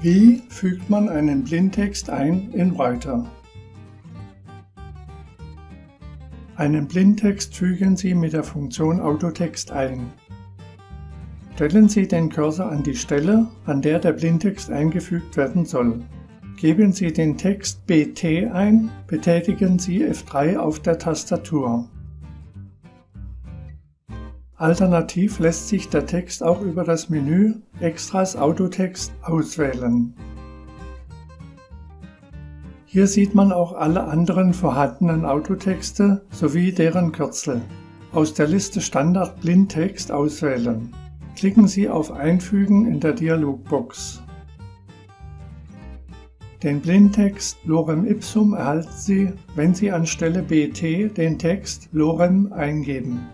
Wie fügt man einen Blindtext ein in Writer? Einen Blindtext fügen Sie mit der Funktion Autotext ein. Stellen Sie den Cursor an die Stelle, an der der Blindtext eingefügt werden soll. Geben Sie den Text BT ein, betätigen Sie F3 auf der Tastatur. Alternativ lässt sich der Text auch über das Menü Extras Autotext auswählen. Hier sieht man auch alle anderen vorhandenen Autotexte sowie deren Kürzel. Aus der Liste Standard Blindtext auswählen. Klicken Sie auf Einfügen in der Dialogbox. Den Blindtext Lorem Ipsum erhalten Sie, wenn Sie anstelle BT den Text Lorem eingeben.